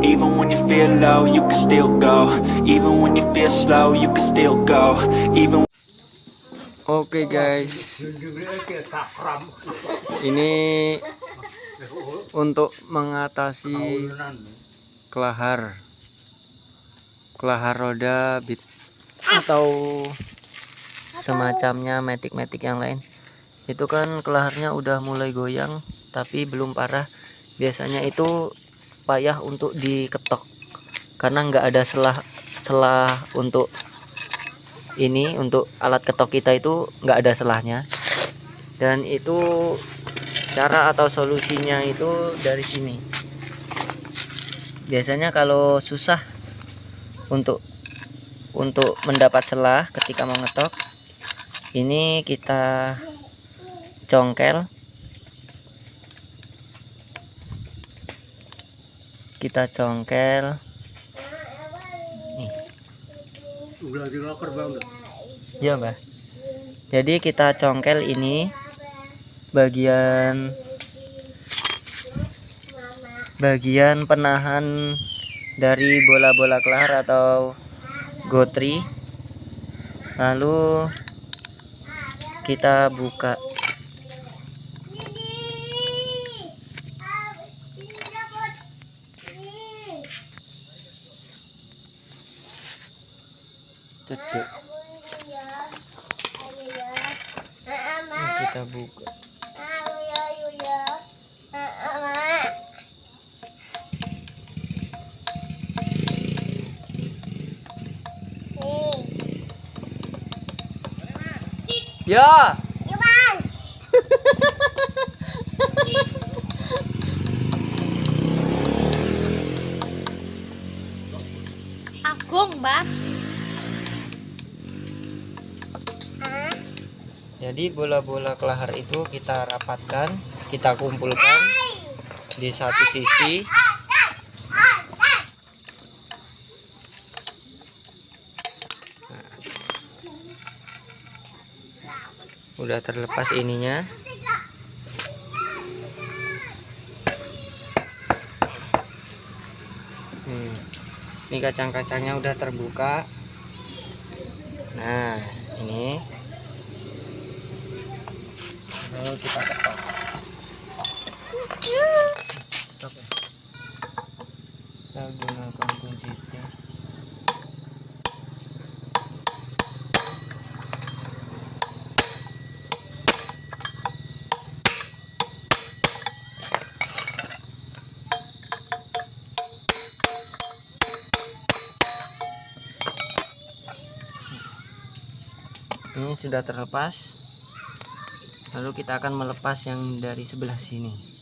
Even when you feel low, you can still go Even when you feel slow, you can still go Even Oke guys, ini untuk mengatasi kelahar, kelahar roda bit atau semacamnya metik-metik yang lain. Itu kan kelaharnya udah mulai goyang, tapi belum parah. Biasanya itu payah untuk diketok. Karena nggak ada selah selah untuk ini untuk alat ketok kita itu nggak ada selahnya. Dan itu cara atau solusinya itu dari sini. Biasanya kalau susah untuk untuk mendapat selah ketika mau ngetok ini kita congkel kita congkel Ya mbak. Jadi kita congkel ini bagian bagian penahan dari bola-bola kelar atau gotri. Lalu kita buka. Cedek. Ini kita buka. Ya. Agung, Mbak. Jadi bola-bola kelahar itu kita rapatkan, kita kumpulkan di satu sisi. Nah. Udah terlepas ininya. Hmm. Ini kacang-kacangnya udah terbuka. Nah, ini lalu kita ketok Stop ya. kita gunakan kunci T. ini sudah terlepas lalu kita akan melepas yang dari sebelah sini